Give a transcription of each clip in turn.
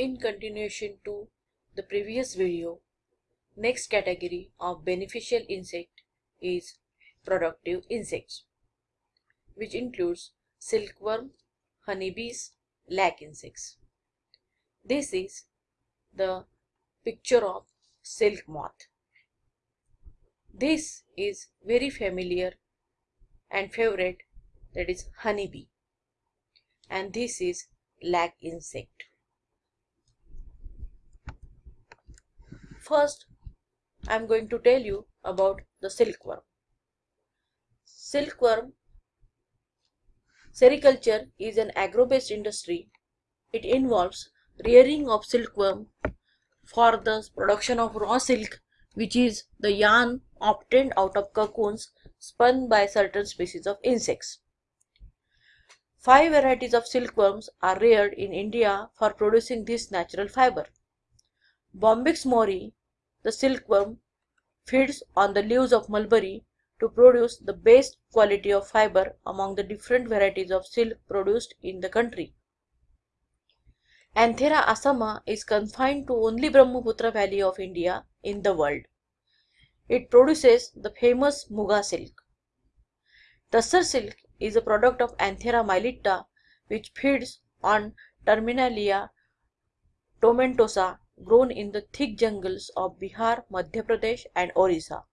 In continuation to the previous video, next category of beneficial insect is productive insects, which includes silkworm, honeybees, lac insects. This is the picture of silk moth. This is very familiar and favorite that is honeybee and this is lac insect. First, I am going to tell you about the silkworm. Silkworm sericulture is an agro-based industry. It involves rearing of silkworm for the production of raw silk which is the yarn obtained out of cocoons spun by certain species of insects. Five varieties of silkworms are reared in India for producing this natural fiber. Bombyx mori, the silkworm, feeds on the leaves of mulberry to produce the best quality of fiber among the different varieties of silk produced in the country. Antheraea assama is confined to only Brahmaputra valley of India in the world. It produces the famous Muga silk. Tassar silk is a product of Antheraea mylitta which feeds on Terminalia tomentosa grown in the thick jungles of Bihar, Madhya Pradesh and Orissa.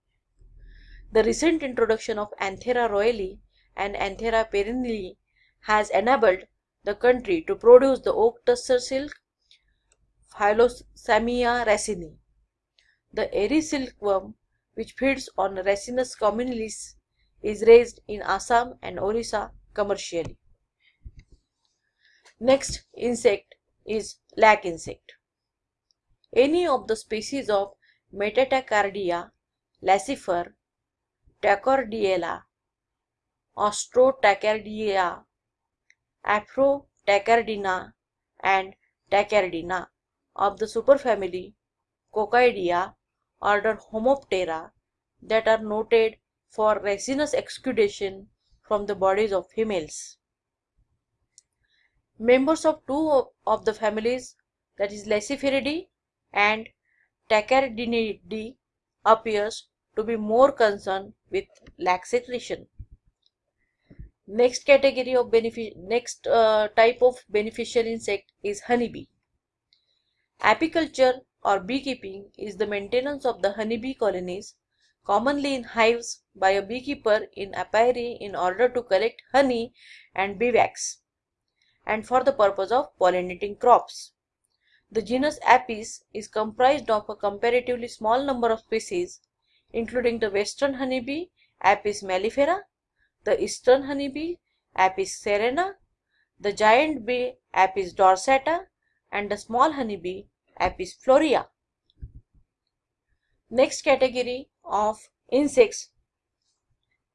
The recent introduction of Antheraea royale and Antheraea perennially has enabled the country to produce the oak tussar silk Philosamia ricini. The eri silkworm which feeds on Ricinus communis is raised in Assam and Orissa commercially. Next insect is lac insect. Any of the species of Metatachardia, Laccifer, Tachardiella, Austrotachardia, Afrotachardina and Tachardina of the superfamily Coccoidea order Homoptera that are noted for resinous exudation from the bodies of females. Members of two of the families that is Lacciferidae and Tachardinidae appears to be more concerned with lac secretion. Next category of benefit next uh, type of beneficial insect is honeybee. Apiculture or beekeeping is the maintenance of the honeybee colonies commonly in hives by a beekeeper in apiary in order to collect honey and bee wax and for the purpose of pollinating crops. The genus Apis is comprised of a comparatively small number of species including the western honeybee Apis mellifera, the eastern honeybee Apis cerana, the giant bee Apis dorsata and the small honeybee Apis florea. Next category of insects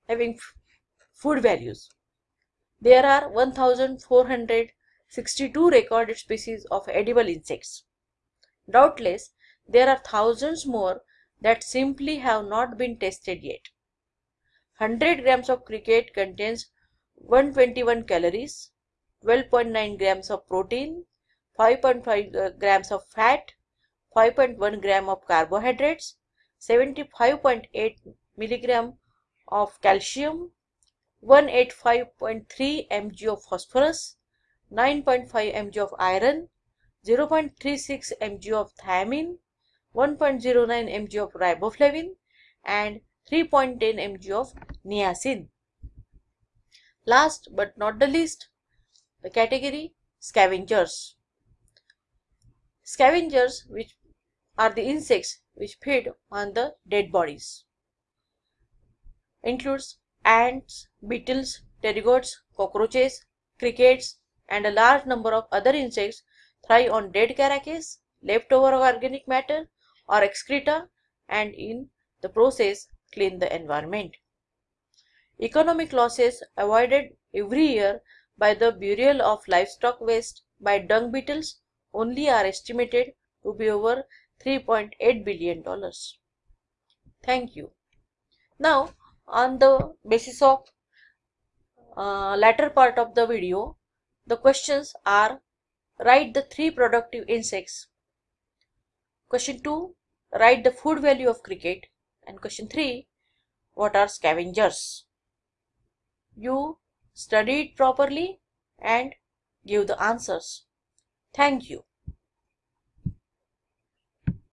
having food values. There are 1462 recorded species of edible insects. Doubtless, there are thousands more that simply have not been tested yet. 100 grams of cricket contains 121 calories, 12.9 grams of protein, 5.5 uh, grams of fat, 5.1 gram of carbohydrates, 75.8 milligram of calcium, 185.3 mg of phosphorus, 9.5 mg of iron, 0.36 mg of thiamine, 1.09 mg of riboflavin and 3.10 mg of niacin. Last but not the least, the category scavengers. Scavengers which are the insects which feed on the dead bodies includes ants, beetles, pterygoids, cockroaches, crickets and a large number of other insects thrive on dead carcasses, leftover organic matter or excreta and in the process clean the environment. Economic losses avoided every year by the burial of livestock waste by dung beetles only are estimated to be over 3.8 billion dollars. Thank you. Now on the basis of uh, latter part of the video, the questions are Write the three productive insects. Question 2. Write the food value of cricket. And question 3. What are scavengers? You study it properly and give the answers. Thank you.